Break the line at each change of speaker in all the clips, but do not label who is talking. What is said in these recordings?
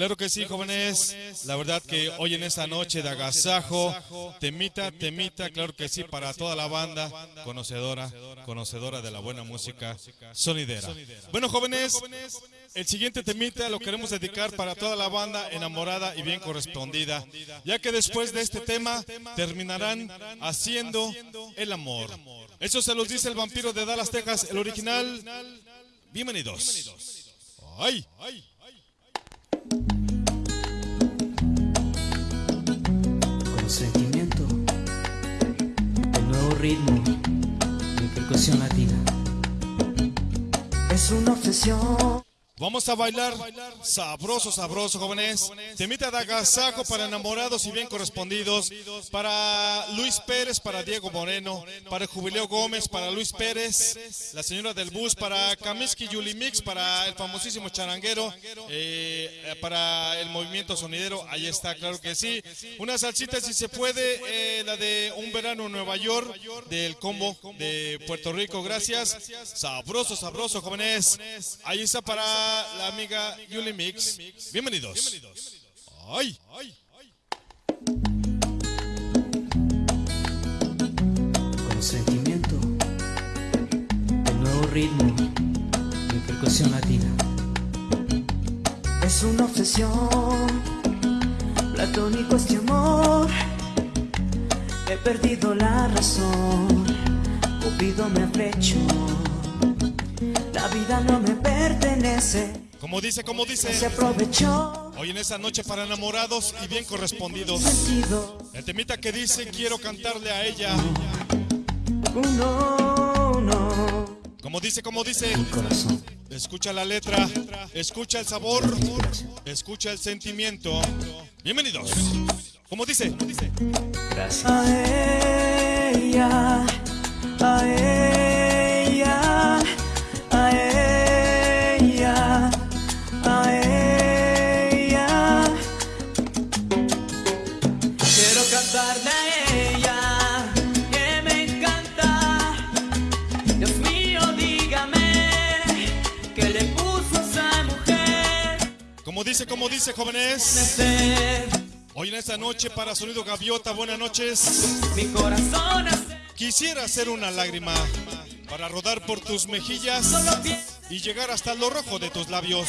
Claro que sí, jóvenes. La verdad que hoy en esta noche de agasajo, temita, temita, claro que sí, para toda la banda conocedora, conocedora de la buena música sonidera. Bueno, jóvenes, el siguiente temita lo queremos dedicar para toda la banda enamorada y bien correspondida, ya que después de este tema terminarán haciendo el amor. Eso se los dice el vampiro de Dallas, Texas, el original. Bienvenidos. ¡Ay! ¡Ay!
Ritmo, mi percusión latina.
Es una obsesión.
Vamos a bailar sabroso, sabroso, jóvenes. Temita de agasajo para enamorados y bien correspondidos. Para Luis Pérez, para Diego Moreno, para Jubileo Gómez, para Luis Pérez, la señora del bus, para Kaminsky Yuli Mix, para el famosísimo charanguero, eh, para el movimiento sonidero. Ahí está, claro que sí. Una salsita, si se puede, eh, la de Un Verano en Nueva York, del combo de Puerto Rico. Gracias. Sabroso, sabroso, jóvenes. Ahí está para la amiga Yuli Mix. Bienvenidos. Ay.
Con sentimiento, el nuevo ritmo, mi percusión latina.
Es una obsesión. Platónico este amor. He perdido la razón. Cupido me flechó. La vida no me pertenece.
Como dice, como
Se
dice.
aprovechó.
Hoy en esta noche para enamorados y bien correspondidos. El temita que dice quiero cantarle a ella.
No, no.
Como dice, como dice. Escucha la letra, escucha el sabor, escucha el sentimiento. Bienvenidos. Como dice,
gracias.
A ella, a ella,
dice, como dice, jóvenes. Hoy en esta noche para Sonido Gaviota, buenas noches.
mi corazón
Quisiera hacer una lágrima para rodar por tus mejillas y llegar hasta lo rojo de tus labios.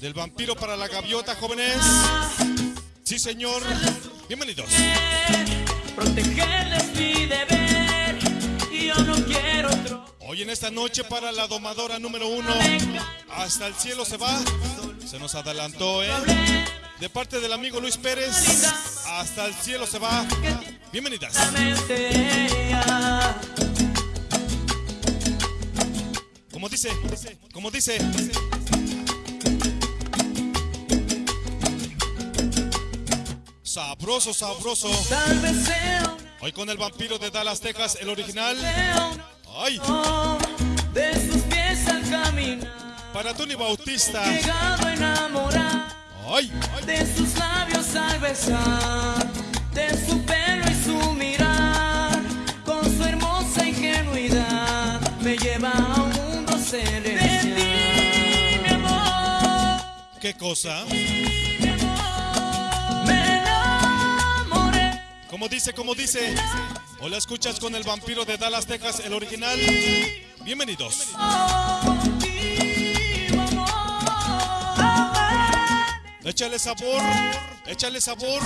Del vampiro para la gaviota, jóvenes. Sí, señor. Bienvenidos.
Protegerles mi deber y yo no quiero otro.
Hoy en esta noche para la domadora número uno. Hasta el cielo se va. Se nos adelantó, ¿eh? De parte del amigo Luis Pérez. Hasta el cielo se va. Bienvenidas. Como dice, como dice. Sabroso, sabroso. Hoy con el vampiro de Dallas, Texas, el original. Ay,
de sus pies al caminar.
Para Tony Bautista.
Llegado a enamorar
Ay,
de sus labios al besar, de su pelo y su mirar, con su hermosa ingenuidad me lleva a un mundo celestial. De ti, mi amor,
qué cosa.
me enamoré.
Como dice, como dice. O la escuchas con el vampiro de Dallas, Texas, el original. Bienvenidos.
Contigo,
Échale sabor, échale sabor.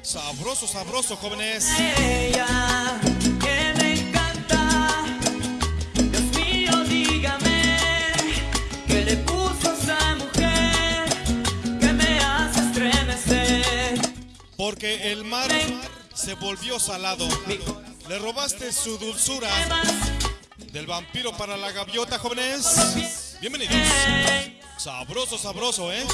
Sabroso, sabroso, jóvenes.
Ella que me encanta. Dios mío, dígame que le puso a esa mujer que me hace estremecer.
Porque el mar se volvió salado. Le robaste su dulzura del vampiro para la gaviota, jóvenes. Bienvenidos. Sabroso, sabroso, ¿eh?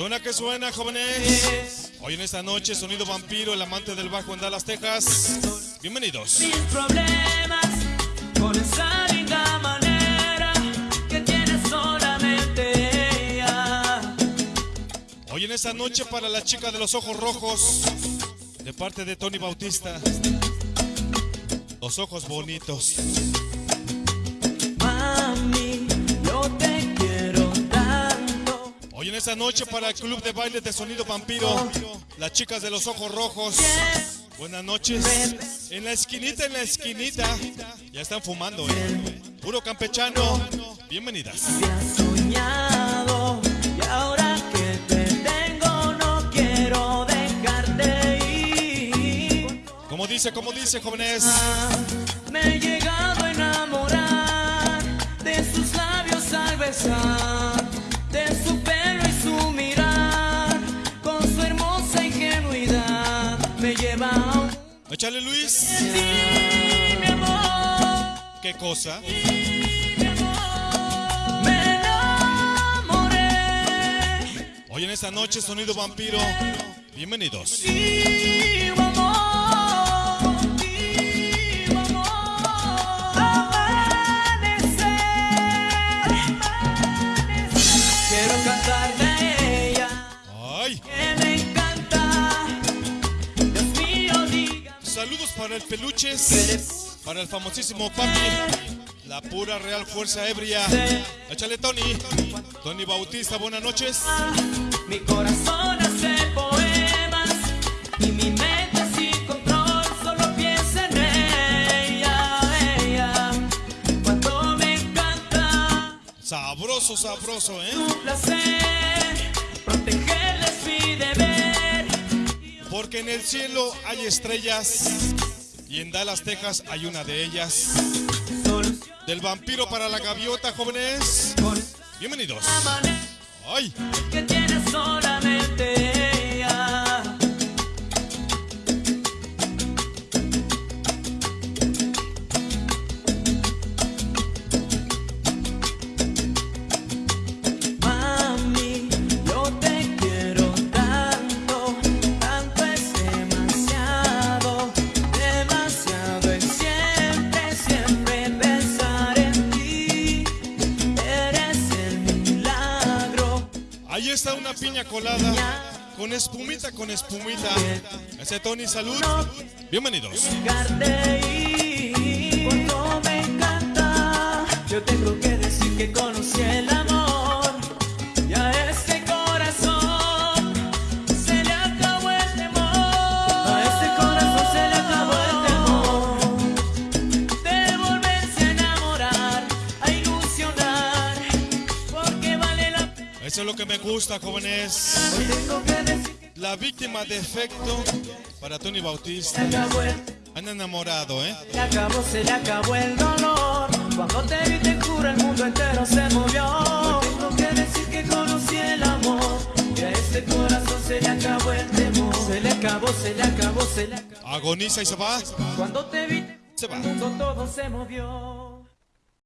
Suena que suena, jóvenes. Hoy en esta noche, sonido vampiro, el amante del bajo en Dallas, Texas. Bienvenidos.
mis problemas con esa linda manera que tiene solamente ella.
Hoy en esta noche para la chica de los ojos rojos, de parte de Tony Bautista. Los ojos bonitos. Esta noche para el club de baile de sonido vampiro, las chicas de los ojos rojos. Buenas noches. En la esquinita, en la esquinita. Ya están fumando, ¿eh? Puro campechano. Bienvenidas. Como dice, como dice, jóvenes.
Me he llegado a enamorar de sus labios al besar, de su
Échale, Luis. ¿Qué cosa? Hoy en esta noche, sonido vampiro. Bienvenidos. Saludos para el Peluches. Para el famosísimo Papi. La pura real fuerza ebria. Échale, Tony. Tony Bautista, buenas noches.
Mi corazón hace poemas y mi mente sin control solo piensa en ella, ella. Cuando me encanta
Sabroso, sabroso, ¿eh?
tu placer, protegerla es mi deber.
Porque en el cielo hay estrellas. Y en Dallas, Texas, hay una de ellas. Del vampiro para la gaviota, jóvenes. Bienvenidos. Ay.
que tiene solamente
está una piña colada. Con espumita, con espumita. Ese Tony, salud. Bienvenidos. Eso es lo que me gusta, jóvenes. La víctima de efecto para Tony Bautista. Han enamorado, ¿eh?
Se acabó, se le acabó el dolor. Cuando te vi te juro el mundo entero se movió. Tengo que decir que conocí el amor. Y a este corazón se le acabó el temor. Se le acabó, se le acabó, se le acabó.
Agoniza y se va.
Cuando te vi
Se va.
el mundo todo se movió.